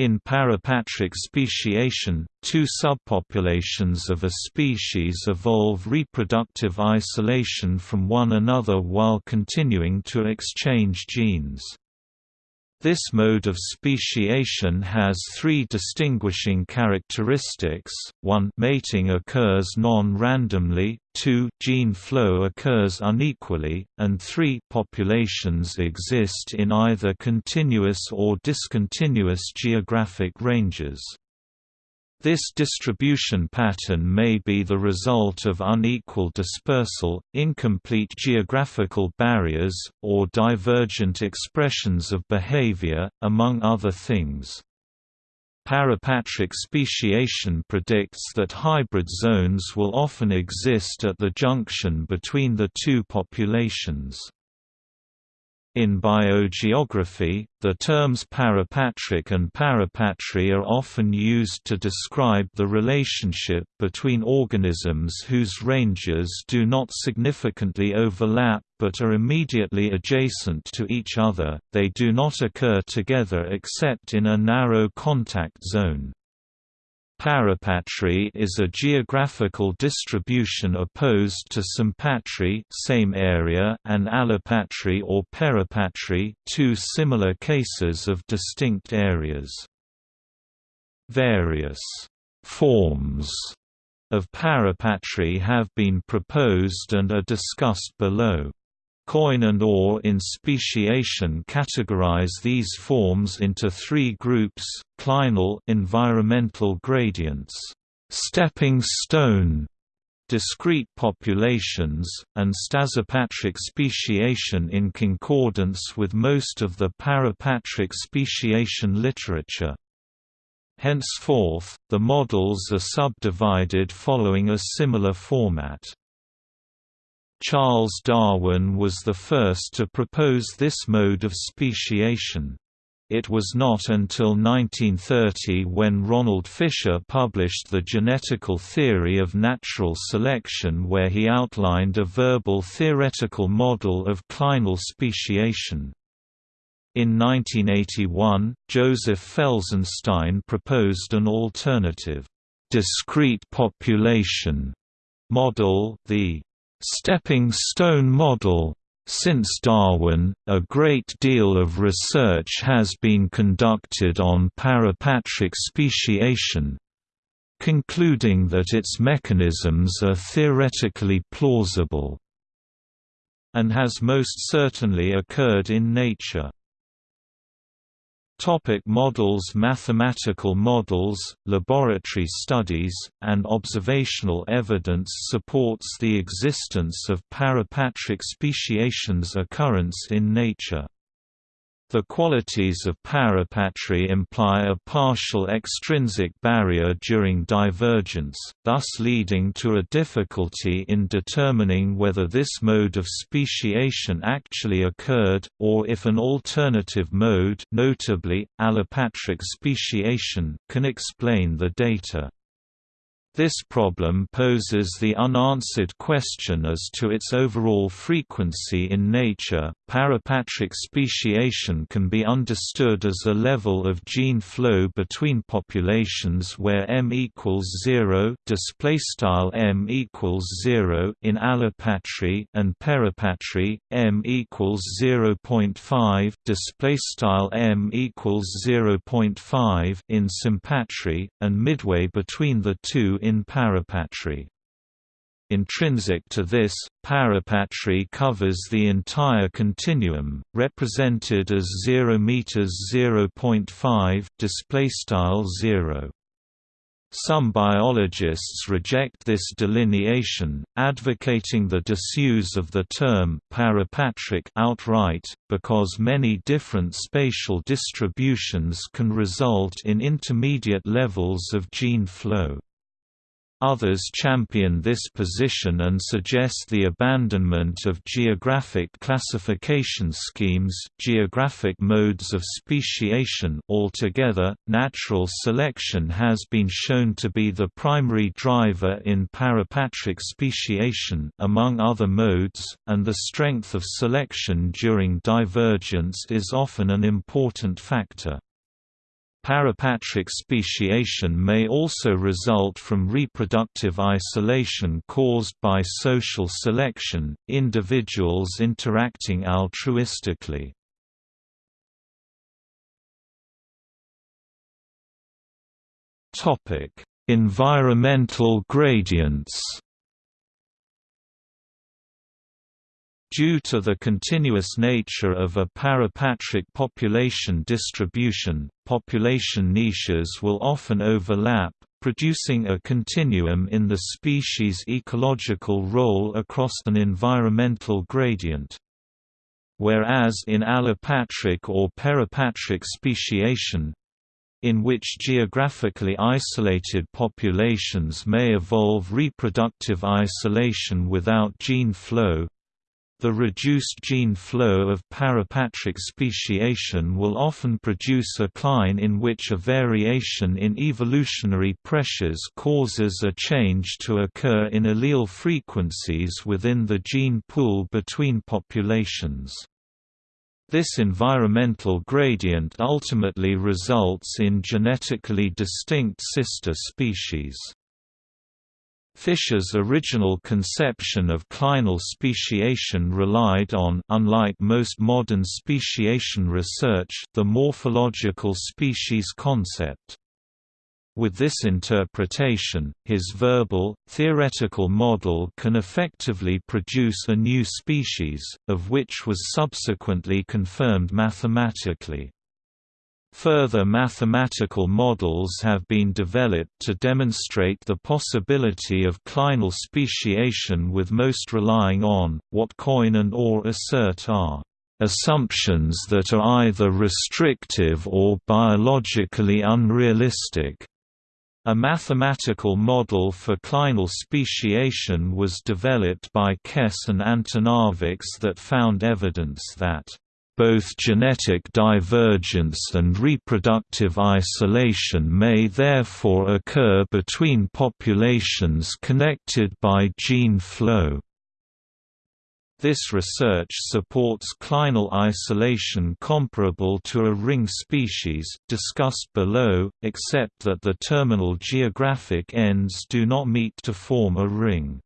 In parapatric speciation, two subpopulations of a species evolve reproductive isolation from one another while continuing to exchange genes. This mode of speciation has three distinguishing characteristics, 1 mating occurs non-randomly, 2 gene flow occurs unequally, and 3 populations exist in either continuous or discontinuous geographic ranges. This distribution pattern may be the result of unequal dispersal, incomplete geographical barriers, or divergent expressions of behavior, among other things. Parapatric speciation predicts that hybrid zones will often exist at the junction between the two populations. In biogeography, the terms parapatric and parapatry are often used to describe the relationship between organisms whose ranges do not significantly overlap but are immediately adjacent to each other, they do not occur together except in a narrow contact zone. Parapatry is a geographical distribution opposed to sympatry same area and allopatry or peripatry two similar cases of distinct areas. Various forms of parapatry have been proposed and are discussed below. Coyne and Orr in speciation categorize these forms into three groups, clinal environmental gradients, stepping stone discrete populations, and Stasipatric speciation in concordance with most of the parapatric speciation literature. Henceforth, the models are subdivided following a similar format. Charles Darwin was the first to propose this mode of speciation. It was not until 1930 when Ronald Fisher published The Genetical Theory of Natural Selection where he outlined a verbal theoretical model of clinal speciation. In 1981, Joseph Felsenstein proposed an alternative, discrete population model, the stepping stone model. Since Darwin, a great deal of research has been conducted on parapatric speciation, concluding that its mechanisms are theoretically plausible, and has most certainly occurred in nature. Topic models Mathematical models, laboratory studies, and observational evidence supports the existence of parapatric speciation's occurrence in nature. The qualities of parapatry imply a partial extrinsic barrier during divergence, thus leading to a difficulty in determining whether this mode of speciation actually occurred, or if an alternative mode notably, allopatric speciation can explain the data. This problem poses the unanswered question as to its overall frequency in nature. Parapatric speciation can be understood as a level of gene flow between populations where m equals 0, display style m equals 0 in allopatry and peripatry, m equals 0.5, display style m equals 0.5 in sympatry, and midway between the two in parapatry. Intrinsic to this, parapatry covers the entire continuum, represented as 0 meters 0.5 display style 0. Some biologists reject this delineation, advocating the disuse of the term parapatric outright, because many different spatial distributions can result in intermediate levels of gene flow. Others champion this position and suggest the abandonment of geographic classification schemes, geographic modes of speciation altogether. Natural selection has been shown to be the primary driver in parapatric speciation among other modes, and the strength of selection during divergence is often an important factor. Parapatric speciation may also result from reproductive isolation caused by social selection, individuals interacting altruistically. Environmental gradients Due to the continuous nature of a parapatric population distribution, population niches will often overlap, producing a continuum in the species' ecological role across an environmental gradient. Whereas in allopatric or parapatric speciation, in which geographically isolated populations may evolve reproductive isolation without gene flow, the reduced gene flow of parapatric speciation will often produce a cline in which a variation in evolutionary pressures causes a change to occur in allele frequencies within the gene pool between populations. This environmental gradient ultimately results in genetically distinct sister species. Fisher's original conception of clinal speciation relied on unlike most modern speciation research the morphological species concept. With this interpretation, his verbal, theoretical model can effectively produce a new species, of which was subsequently confirmed mathematically. Further mathematical models have been developed to demonstrate the possibility of clinal speciation with most relying on, what Coyne and Orr assert are, "...assumptions that are either restrictive or biologically unrealistic." A mathematical model for clinal speciation was developed by Caisse and Antonovics that found evidence that both genetic divergence and reproductive isolation may therefore occur between populations connected by gene flow. This research supports clinal isolation comparable to a ring species, discussed below, except that the terminal geographic ends do not meet to form a ring.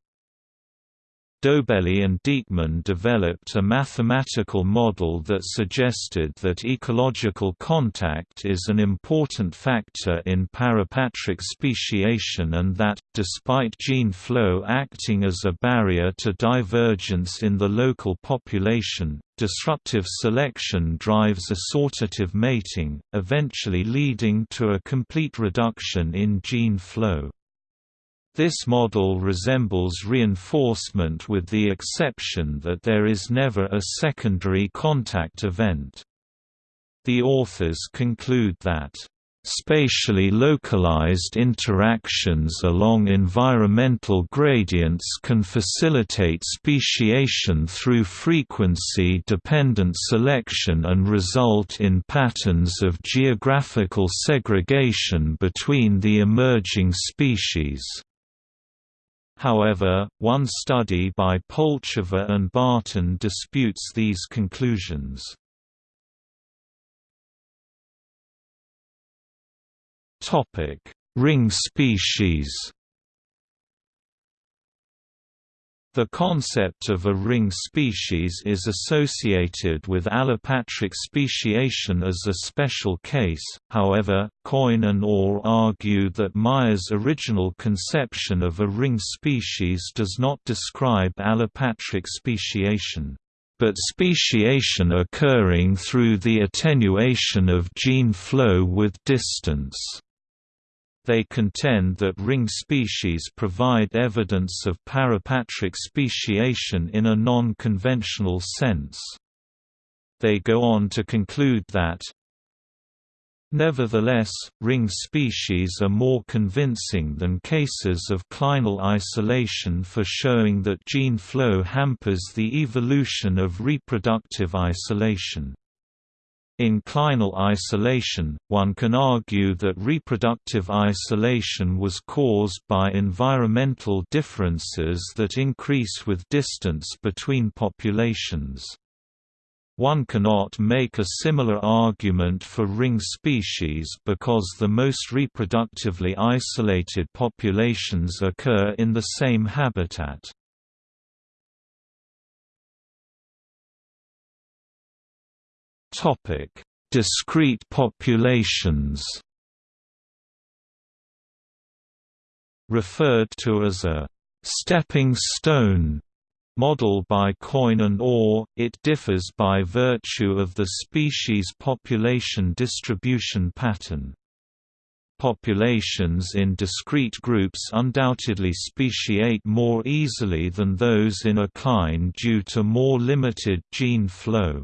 Doebeli and Dieckmann developed a mathematical model that suggested that ecological contact is an important factor in parapatric speciation and that, despite gene flow acting as a barrier to divergence in the local population, disruptive selection drives assortative mating, eventually leading to a complete reduction in gene flow. This model resembles reinforcement with the exception that there is never a secondary contact event. The authors conclude that Spatially localized interactions along environmental gradients can facilitate speciation through frequency-dependent selection and result in patterns of geographical segregation between the emerging species. However, one study by Polechová and Barton disputes these conclusions. Ring species The concept of a ring species is associated with allopatric speciation as a special case, however, Coyne and Orr argue that Mayr's original conception of a ring species does not describe allopatric speciation but speciation occurring through the attenuation of gene flow with distance. They contend that ring species provide evidence of parapatric speciation in a non-conventional sense. They go on to conclude that, Nevertheless, ring species are more convincing than cases of clinal isolation for showing that gene flow hampers the evolution of reproductive isolation. In clinal isolation, one can argue that reproductive isolation was caused by environmental differences that increase with distance between populations. One cannot make a similar argument for ring species because the most reproductively isolated populations occur in the same habitat. Discrete populations Referred to as a «stepping stone» Model by Coyne and Orr, it differs by virtue of the species population distribution pattern. Populations in discrete groups undoubtedly speciate more easily than those in a cline due to more limited gene flow.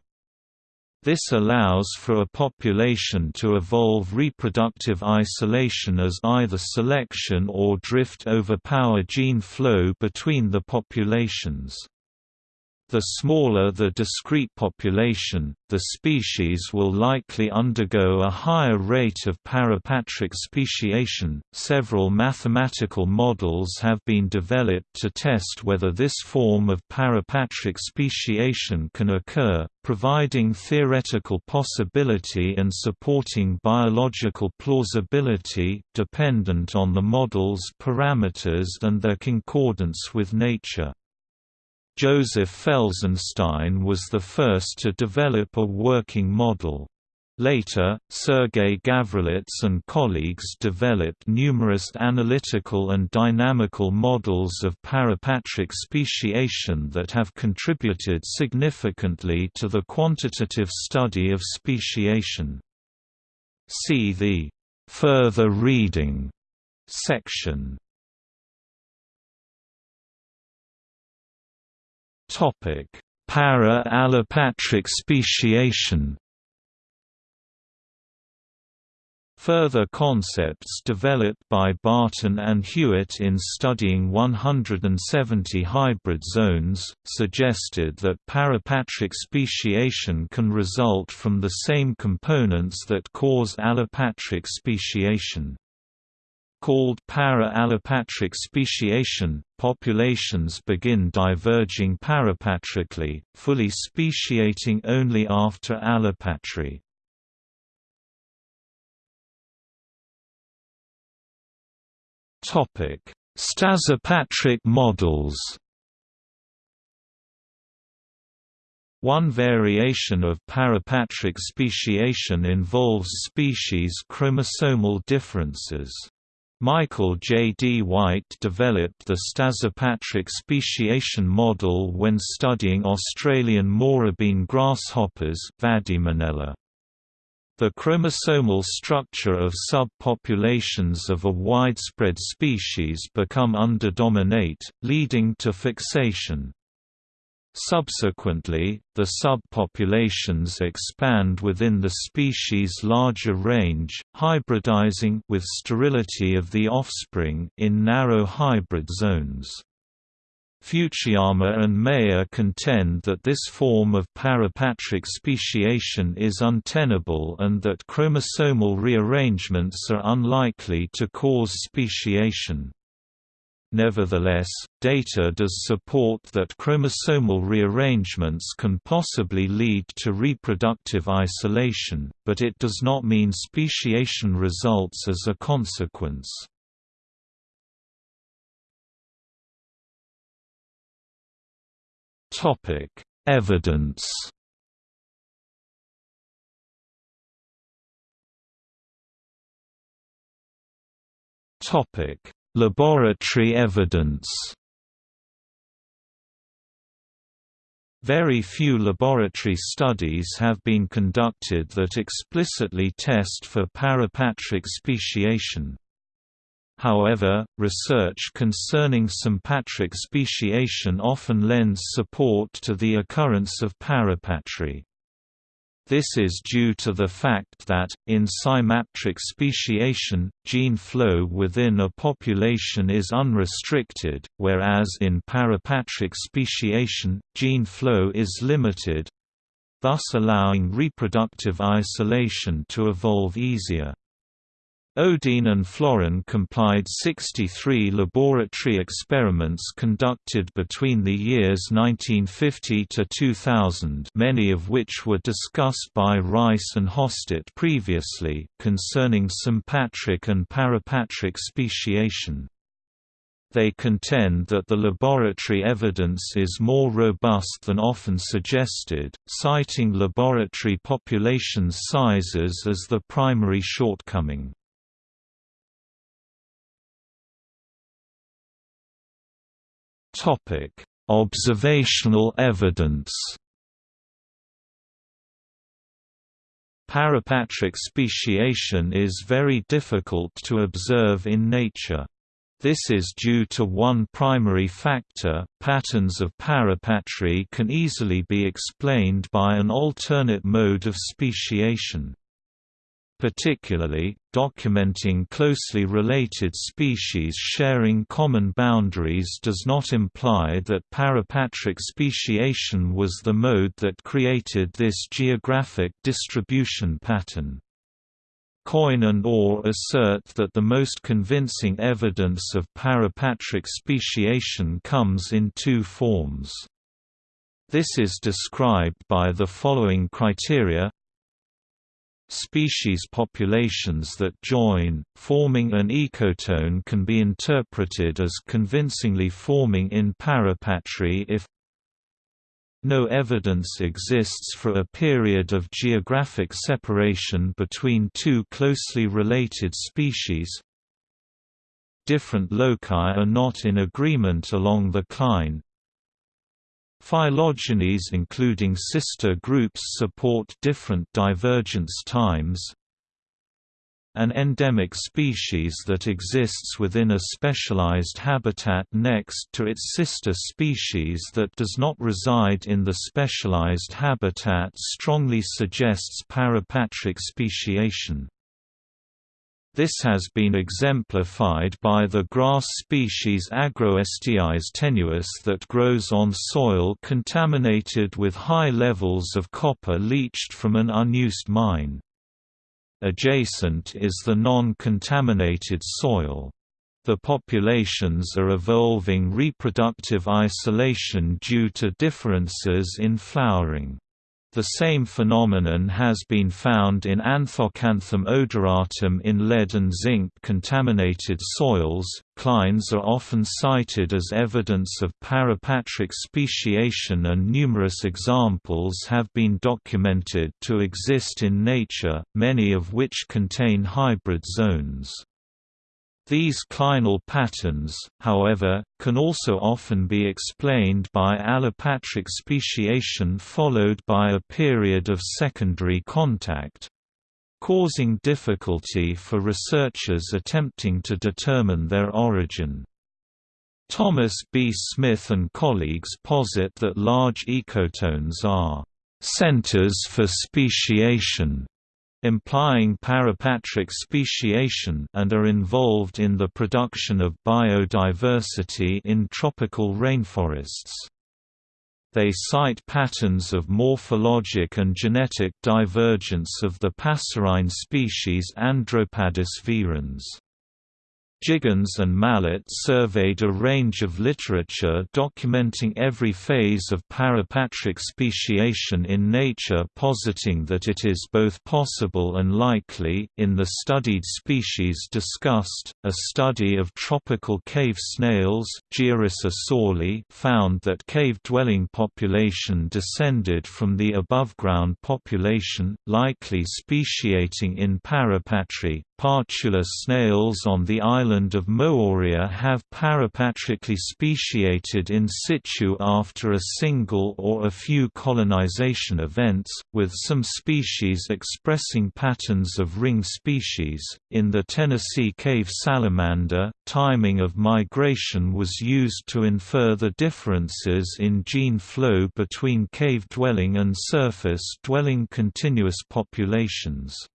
This allows for a population to evolve reproductive isolation as either selection or drift overpower gene flow between the populations. The smaller the discrete population, the species will likely undergo a higher rate of parapatric speciation. Several mathematical models have been developed to test whether this form of parapatric speciation can occur, providing theoretical possibility and supporting biological plausibility, dependent on the model's parameters and their concordance with nature. Joseph Felsenstein was the first to develop a working model. Later, Sergei Gavrilets and colleagues developed numerous analytical and dynamical models of parapatric speciation that have contributed significantly to the quantitative study of speciation. See the «further reading» section. Para-allopatric speciation. Further concepts developed by Barton and Hewitt in studying 170 hybrid zones, suggested that parapatric speciation can result from the same components that cause allopatric speciation. Called para-allopatric speciation, populations begin diverging parapatrically, fully speciating only after allopatry. Stasipatric models One variation of parapatric speciation involves species chromosomal differences. Michael J. D. White developed the Stasipatric speciation model when studying Australian morabine grasshoppers The chromosomal structure of subpopulations of a widespread species become underdominate, leading to fixation. Subsequently, the subpopulations expand within the species' larger range, hybridizing with sterility of the offspring in narrow hybrid zones. Futuyma and Mayer contend that this form of parapatric speciation is untenable and that chromosomal rearrangements are unlikely to cause speciation. Nevertheless, data does support that chromosomal rearrangements can possibly lead to reproductive isolation, but it does not mean speciation results as a consequence. Evidence Topic Laboratory evidence Very few laboratory studies have been conducted that explicitly test for parapatric speciation. However, research concerning sympatric speciation often lends support to the occurrence of parapatry. This is due to the fact that, in sympatric speciation, gene flow within a population is unrestricted, whereas in parapatric speciation, gene flow is limited—thus allowing reproductive isolation to evolve easier. Odeen and Florin complied 63 laboratory experiments conducted between the years 1950 to 2000 many of which were discussed by Rice and Hostert previously concerning sympatric and parapatric speciation. They contend that the laboratory evidence is more robust than often suggested, citing laboratory population sizes as the primary shortcoming. Observational evidence. Parapatric speciation is very difficult to observe in nature. This is due to one primary factor, patterns of parapatry can easily be explained by an alternate mode of speciation. Particularly, documenting closely related species sharing common boundaries does not imply that parapatric speciation was the mode that created this geographic distribution pattern. Coyne and Orr assert that the most convincing evidence of parapatric speciation comes in two forms. This is described by the following criteria Species populations that join, forming an ecotone can be interpreted as convincingly forming in parapatry if no evidence exists for a period of geographic separation between two closely related species. Different loci are not in agreement along the cline Phylogenies including sister groups support different divergence times. An endemic species that exists within a specialized habitat next to its sister species that does not reside in the specialized habitat strongly suggests parapatric speciation. This has been exemplified by the grass species Agrostis tenuis that grows on soil contaminated with high levels of copper leached from an unused mine. Adjacent is the non-contaminated soil. The populations are evolving reproductive isolation due to differences in flowering. The same phenomenon has been found in Anthoxanthum odoratum in lead and zinc contaminated soils. Clines are often cited as evidence of parapatric speciation, and numerous examples have been documented to exist in nature, many of which contain hybrid zones. These clinal patterns, however, can also often be explained by allopatric speciation followed by a period of secondary contact causing difficulty for researchers attempting to determine their origin. Thomas B. Smith and colleagues posit that large ecotones are centers for speciation implying parapatric speciation and are involved in the production of biodiversity in tropical rainforests. They cite patterns of morphologic and genetic divergence of the passerine species Andropadus virens. Jiggins and Mallet surveyed a range of literature documenting every phase of parapatric speciation in nature positing that it is both possible and likely. In the studied species discussed, a study of tropical cave snails found that cave-dwelling population descended from the above-ground population, likely speciating in parapatry. Partula snails on the island of Moorea have parapatrically speciated in situ after a single or a few colonization events, with some species expressing patterns of ring species. In the Tennessee cave salamander, timing of migration was used to infer the differences in gene flow between cave-dwelling and surface-dwelling continuous populations.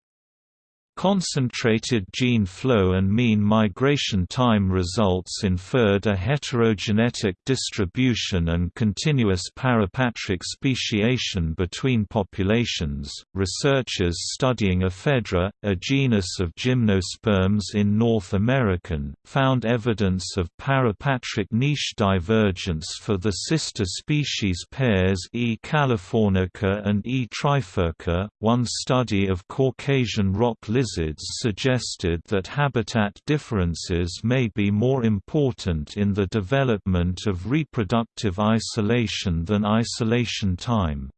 Concentrated gene flow and mean migration time results inferred a heterogenetic distribution and continuous parapatric speciation between populations. Researchers studying Ephedra, a genus of gymnosperms in North American, found evidence of parapatric niche divergence for the sister species pairs E. californica and E. trifurca. One study of Caucasian rock lizards lizards suggested that habitat differences may be more important in the development of reproductive isolation than isolation time.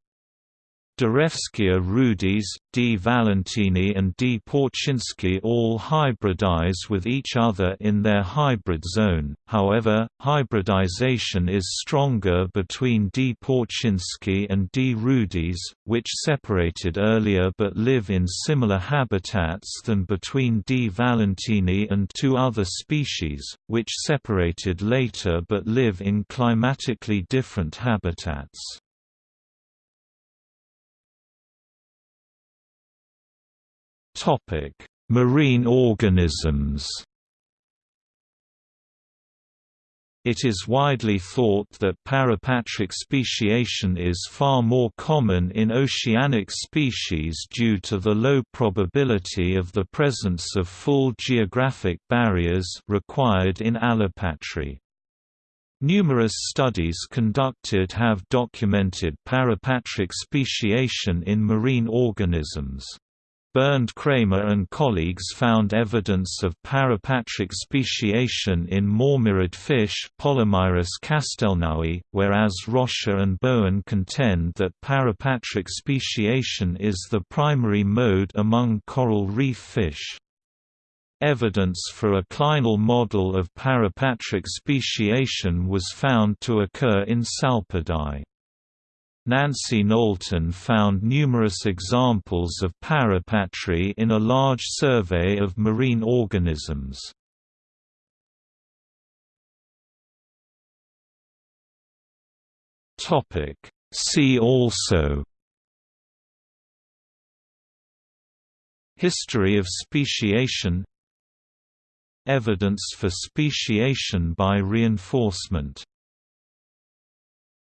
Darevskia rudis, D. valentini and D. portschinskii all hybridize with each other in their hybrid zone, however, hybridization is stronger between D. portschinskii and D. rudis, which separated earlier but live in similar habitats than between D. valentini and two other species, which separated later but live in climatically different habitats. Topic: Marine organisms. It is widely thought that parapatric speciation is far more common in oceanic species due to the low probability of the presence of full geographic barriers required in allopatry. Numerous studies conducted have documented parapatric speciation in marine organisms. Bernd Kramer and colleagues found evidence of parapatric speciation in mormyrid fish Pollimyrus castelnaui, whereas Rocha and Bowen contend that parapatric speciation is the primary mode among coral reef fish. Evidence for a clinal model of parapatric speciation was found to occur in Salpidae. Nancy Knowlton found numerous examples of parapatry in a large survey of marine organisms. See also. History of speciation. Evidence for speciation by reinforcement